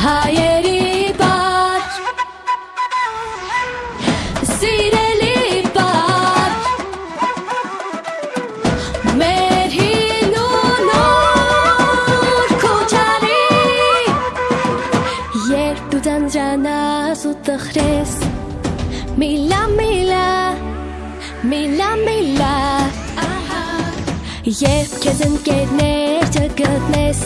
հայերի բար Սիրելի բար Մեր հին ու նոր քոչարի Երբ դու ձանձրանաս ու տխրես Միլա միլա Միլա միլա Երբ քեզ ընկերներ չգտնես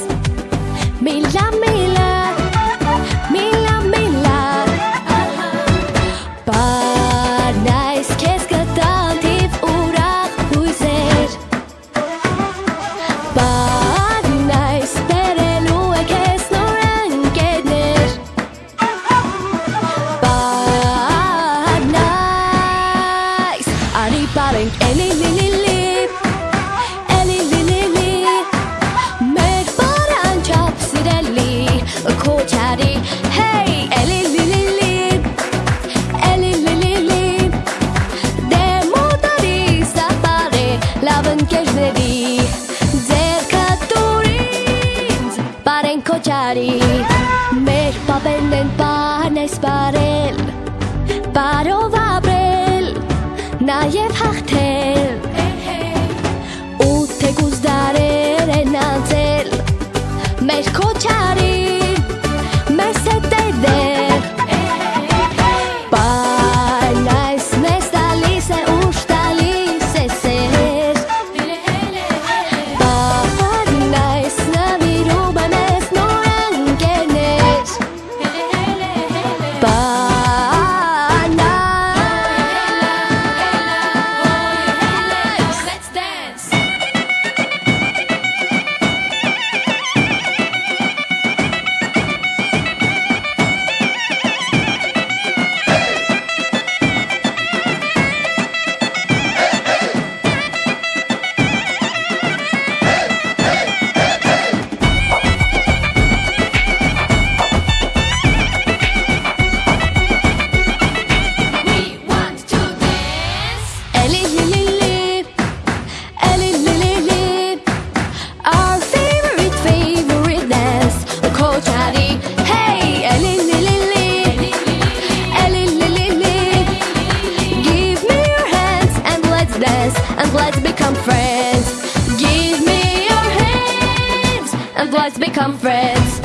Բարենք էլի լի լի լի Էլի լի լի Մեր բարան չափ սիրելի Քոչարի Հեյ էլի լի լի լի Էլի լի լի Դե մոտարի սապարե լավ ընկերների Ձեր կատուրինց բարեն քոչարի Մեր պապերն են բարն այս բարել Schachtel. Let's become friends. Give me your hands and let's become friends.